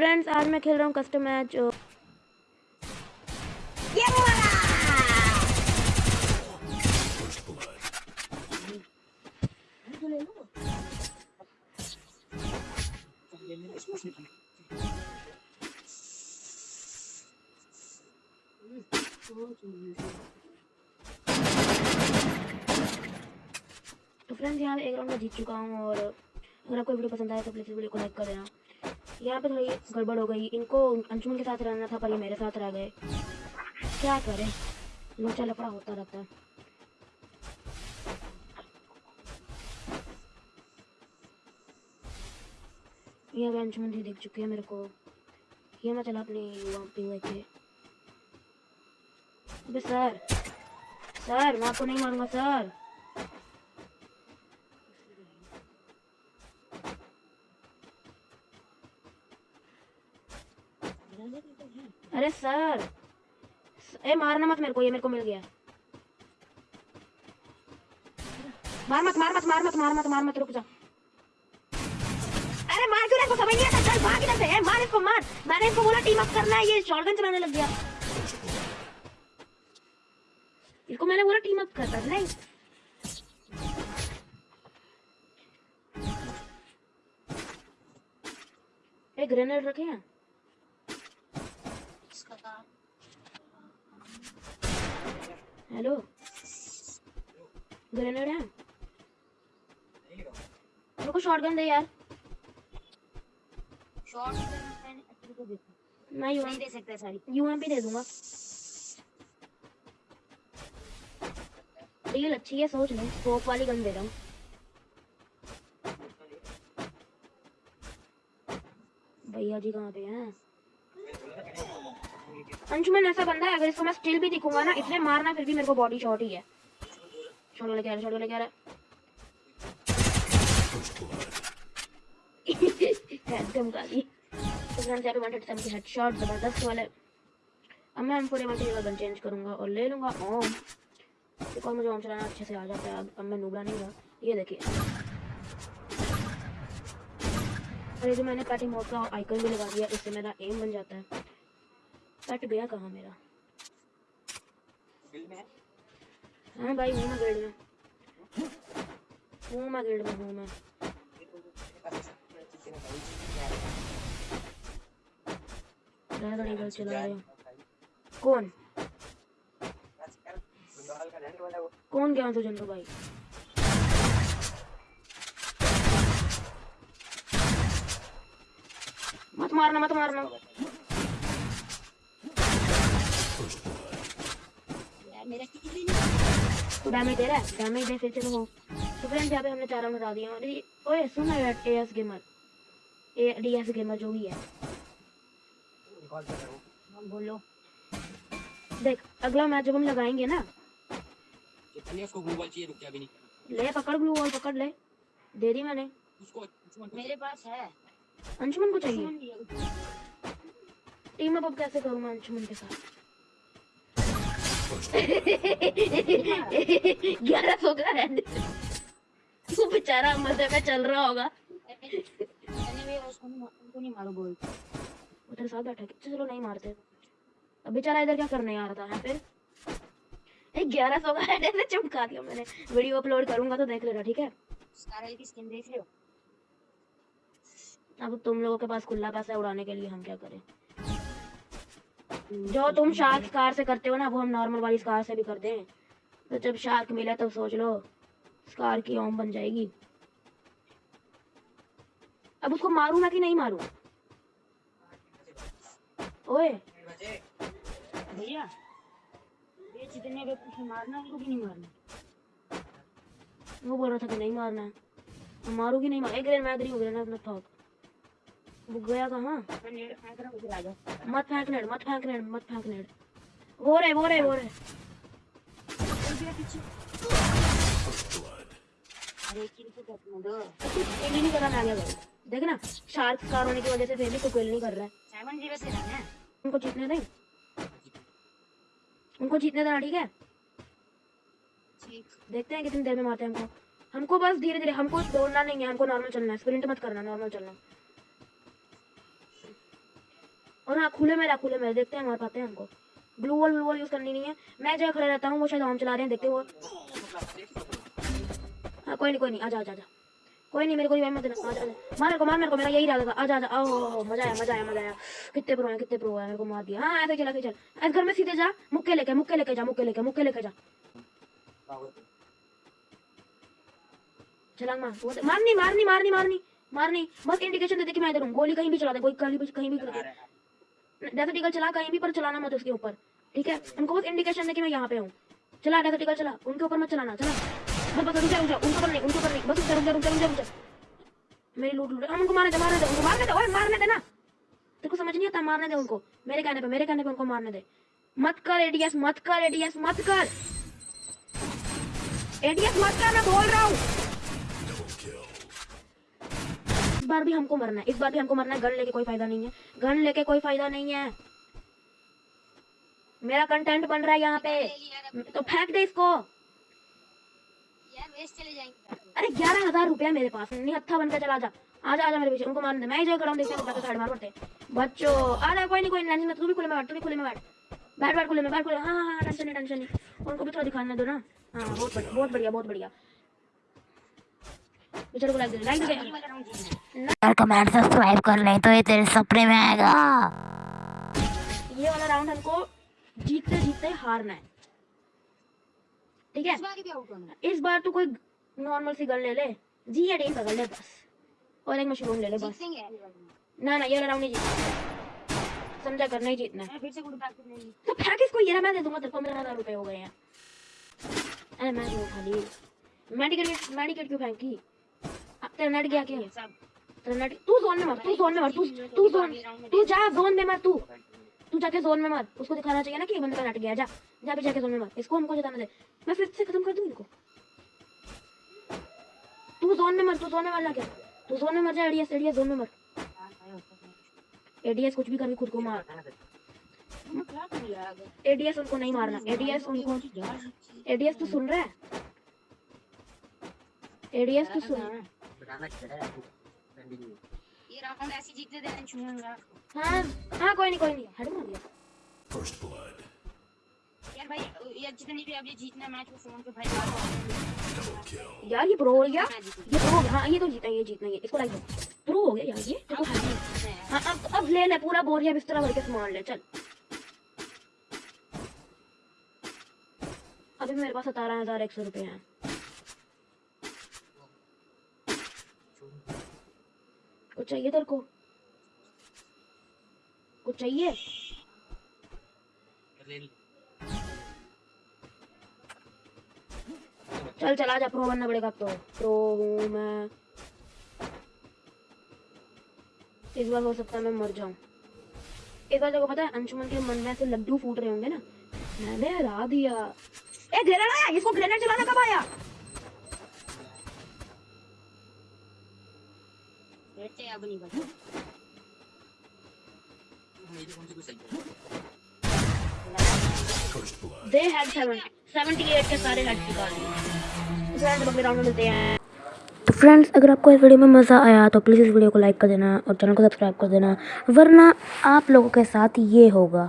Friends आज मैं खेल रहा हूँ कस्टम मैच तो फ्रेंड्स यहाँ एक राउंड में जीत चुका हूँ और अगर आपको वीडियो पसंद आए तो प्लीज़ वीडियो को लाइक कर देना। यहाँ पे थोड़ी गड़बड़ हो गई। इनको अंशुमन के साथ रहना था, पर ये मेरे साथ रह गए। क्या करे? लोचा लफड़ा होता रहता है। ये अंशुमन जी दिख चुके हैं मेरे को। ये मैं चला, अपनी युवा पे अबे सर सर, मैं आपको नहीं मारूँगा, सर। अरे सर ए, मारना मत मेरे को, ये मेरे को मिल गया। मार मत मार मत मार मत मार मत मार मत, रुक जा। अरे मार क्यों इसको समझ नहीं आता, चल, भाग इधर से। ए, मार इसको, मार। मैंने इसको बोला टीम अप करना है, ये शॉटगन चलाने लग गया। इसको मैंने बोला टीम अप करता नहीं। ग्रेनेड रखे हैं? हेलो ग्रेनेड है मेरे को शॉटगन दे यार। अच्छे को देखो मैं यू नहीं दे सकते सारी। यूएमपी दे दूँगा। डील अच्छी है सोच ले। स्कोप वाली गन दे रहा हूँ। भैया जी कहाँ पे हैं? अंशुमन ऐसा बंदा है, अगर इसको मैं स्टिल भी दिखूँगा ना इसने मारना फिर भी मेरे को बॉडी शॉट ही है। छोड़ो, लेके आ रहा, छोड़ो, लेके आ रहा। एकदम गाली। फ्रेंड्स यहाँ पे 137 की हेडशॉट ज़बरदस्त वाले। अब मैं M4 की जगह गन चेंज करूँगा और ले लूँगा। ओम एक और मुझे ओम चलाना, अच्छे से आ जाता है। अब मैं नूबड़ा नहीं हूँ। ये देखिए। और जो मैंने पैटी मोड का आइकन भी लगा दिया, इससे मेरा एम बन जाता है। कट गया कहाँ मेरा? हाँ? भाई हूँ मैं गिल्ड में हूँ मैं गिल्ड में। हूँ मैं मैं चला रहे कौन? कौन गया तो जंतु भाई? मत मारना मत मारना। मेरा किसी भी नहीं तो डैमेज दे रहा है? डैमेज दे फिर चलो। तो फ्रेंड्स यहाँ पे हमने चार हटा दिए ओए सुन ना यार गेमर ए डीएस गेमर जो भी है। बोलो। देख अगला मैच जब हम लगाएँगे ना कितने उसको ग्लू बॉल चाहिए रुक जा अभी नहीं ले पकड़ ग्लू वॉल पकड़ ले। दे दी मैंने। उसको मेरे पास है। अंशुमन को चाहिए। टीम अप अब कैसे करूँ मैं अंशुमन के साथ? ग्यारह सौ का है। वो बेचारा मज़े में चल रहा होगा। तेरे साथ बैठा चलो नहीं मारते। अब बेचारा इधर क्या करने आ रहा था फिर? ग्यारह सौ का हेड ऐसे चमका दिया मैंने। वीडियो अपलोड करूँगा तो देख लेना ठीक है? की स्किन देख रहे हो? अब तुम लोगों के पास खुला पैसा उड़ाने के लिए हम क्या करें? जो तुम शार्क कार से करते हो ना, वो हम नॉर्मल वाली कार से भी करते हैं। तो जब शार्क मिला तो सोच लो कार की ओम बन जाएगी। अब उसको मारूं मैं कि नहीं मारू? ओए। भैया, ये जितने लोग तुझे मारना उनको भी नहीं मारना। वो बोल रहा था कि नहीं मारना। मैं मारूँगी नहीं मार? एक मैं अपना थॉक वो गया कहाँ रहा हूँ मत फेंक मत फेंक मत फेंक वो रहे वो रहे वो रहे अरे नहीं करा देख ना शार्क कार होने की वजह से फिर भी कोई किल नहीं कर रहा है। उनको जीतने दें? उनको जीतने देना ठीक है? देखते हैं कितनी देर में मारते हैं हमको। हमको बस धीरे धीरे हमको दौड़ना नहीं है हमको नॉर्मल चलना है। स्प्रिंट मत करना नॉर्मल चलना। और हाँ खुले में रहा, खुले में देखते हैं, मार पाते हैं हमको। Glue wall blue wall use करनी नहीं है। मैं जगह खड़ा रहता हूँ, वो शायद हम चला रहे हैं, देखते वो। हाँ कोई नहीं कोई नहीं आजा आजा आजा कोई नहीं, मेरे को मत देना मार मेरे को, मार मेरे को, मेरा यही इरादा था। आजा आजा ओ मज़ा आया मज़ा आया मज़ा आया। कितने प्रो है, कितने प्रो है, मेरे को मार दिया। हाँ ऐसे चला, ऐसे चल। ऐसे घर में सीधे जा, मुक्के लेके मुक्के लेके जा, मुक्के लेके मुक्के लेके जा। छलांग मार मारनी मारनी मारनी मारनी मारनी। बस इंडिकेशन दे दे कि मैं इधर हूँ। गोली कहीं भी चला दे, कोई कहीं भी कहीं भी डेजर्ट ईगल चला कहीं भी, पर चलाना मत उसके ऊपर, ठीक है? उनको बस इंडिकेशन दे कि मैं यहाँ पे हूँ। चला डेजर्ट ईगल चला, उनके ऊपर मत चलाना, चला। बस बस, रुक जा, रुक उनके ऊपर नहीं, उनके ऊपर नहीं। बस, रुक जा रुक जा रुक जा रुक जा मेरी लूट लूट, हम उनको मारने दे मारने दे, उनको मारने दे मारने दे ना। तेरे को समझ नहीं आता, मारने दे उनको। मेरे कहने पे, मेरे कहने पे उनको मारने दे। मत कर एडीएस मत कर एडीएस मत कर। एडीएस मत कर, मैं बोल रहा हूँ। बार भी हमको मरना है। इस बार भी हमको मरना है। गन लेके कोई फ़ायदा नहीं है। गन लेके कोई फ़ायदा नहीं है। मेरा कंटेंट बन रहा है यहाँ पे। तो फेंक दे इसको। यार चले जाएँगे। अरे ग्यारह हज़ार रुपया मेरे पास नहीं हत्था बन के चला जा। आजा आजा मेरे पीछे। उनको मारने दे। मैं जो खड़ा हूँ देखते साइड मार पड़ते बच्चों आ कोई नहीं कोई नहीं तू भी खुले में बैठ तू भी खुले में बैठ। बैठ बैठ खुले में बैठ खुले हाँ हाँ हाँ, टेंशन नहीं टेंशन नहीं। उनको भी थोड़ा दिखाने दो ना। हाँ बहुत बढ़िया बहुत बढ़िया बहुत बढ़िया। बेचारे को लाइक दे लाइक दे यार कमेंट सब्सक्राइब कर ले तो ये तेरे सपने में आएगा। ये वाला राउंड हमको जीतते जीतते हारना है। ठीक है? इस बार तू कोई नॉर्मल सी गन ले ले। जी या डी गन ले बस। और एक मशरूम ले ले बस। ना ना ये वाला राउंड नहीं जीतना। समझा कर नहीं जीतना है। फिर से गुड बैक नहीं तो फेंक इसको ये मैं दे दूँगा तेरे को मेरे हज़ार रुपए हो गए हैं। अरे मैं जो खाली मेडिकेट मेडिकेट क्यों फेंकी? अब तेरा नेट गया क्या? सब। तेरा तू जोन में मर तू जोन में मर तू तू जोन तू जा जोन में मर तू। तू जाके जोन में मर उसको दिखाना चाहिए ना कि बंदे गया, जा। जा भी जाके जोन में मर इसको हमको जिताना दे मैं फिर से खत्म कर दूँ इनको? तू जोन में मर तू जोन में मर जाके। तू जोन में मर जा एडीएस एडीएस जोन में मर एडीएस कुछ भी करके खुद को मार। क्या रहा है एडीएस उनको नहीं मारना। एडीएस उनको एडीएस तो सुन रहा है? एडीएस तो सुन ये राउंड ऐसे जीतने देना छूँगा हाँ हाँ। कोई नहीं कोई नहीं। हेड मार दिया First blood. यार भाई ये जितनी भी अब ये जीतना मैच वो फ़ोन पे भाई यार ये प्रो हो गया। ये प्रो हो हाँ ये तो जीता ये जीतना ये। इसको लाइक प्रो हो गया यार ये। देखो हाँ। अब अब ले ले पूरा बोरिया बिस्तरा भर के सामान ले चल। अभी मेरे पास सतारह हज़ार एक सौ रुपये हैं। कुछ चाहिए तेरे को? कुछ चाहिए? चल, चला जा प्रो बनना पड़ेगा तो। प्रो हूँ मैं। इस बार हो सकता है मैं मर जाऊँ। एक बार को पता है, अंशुमन के मन में ऐसे लड्डू फूट रहे होंगे ना। मैंने हरा दिया ए ग्रेनेड आया! इसको ग्रेनेड चलाना कब आया? नहीं बचा First blood. दे हैड 70 78 के सारे हेड चुका हैं तो फ्रेंड्स अगर आपको इस वीडियो में मज़ा आया तो प्लीज़ इस वीडियो को लाइक कर देना और चैनल को सब्सक्राइब कर देना, वरना आप लोगों के साथ ये होगा